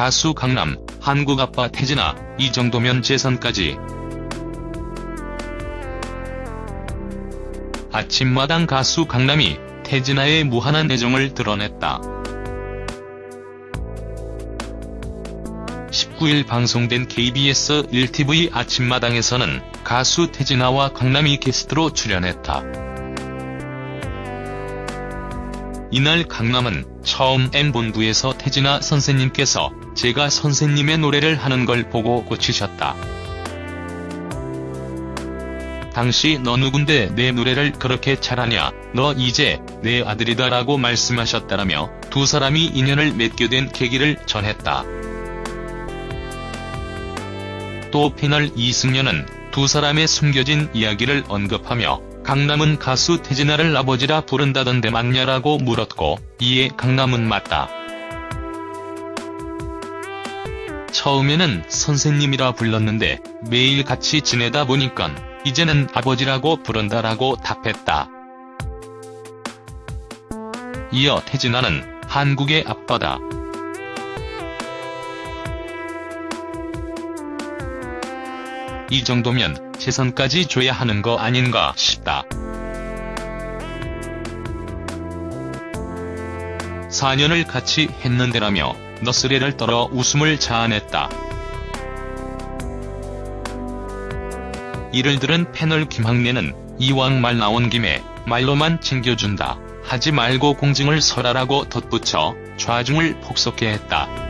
가수 강남, 한국 아빠 태진아, 이 정도면 재선까지. 아침마당 가수 강남이 태진아의 무한한 애정을 드러냈다. 19일 방송된 KBS 1TV 아침마당에서는 가수 태진아와 강남이 게스트로 출연했다. 이날 강남은 처음 M본부에서 태진아 선생님께서 제가 선생님의 노래를 하는 걸 보고 고치셨다. 당시 너 누군데 내 노래를 그렇게 잘하냐, 너 이제 내 아들이다 라고 말씀하셨다라며 두 사람이 인연을 맺게 된 계기를 전했다. 또 패널 이승연은 두 사람의 숨겨진 이야기를 언급하며 강남은 가수 태진아를 아버지라 부른다던데 맞냐라고 물었고 이에 강남은 맞다. 처음에는 선생님이라 불렀는데 매일 같이 지내다 보니깐 이제는 아버지라고 부른다라고 답했다. 이어 태진아는 한국의 아빠다. 이 정도면 재선까지 줘야 하는 거 아닌가 싶다. 4년을 같이 했는데라며 너스레를 떨어 웃음을 자아냈다. 이를 들은 패널 김학래는 이왕 말 나온 김에 말로만 챙겨준다. 하지 말고 공증을 설하라고 덧붙여 좌중을 폭소케 했다.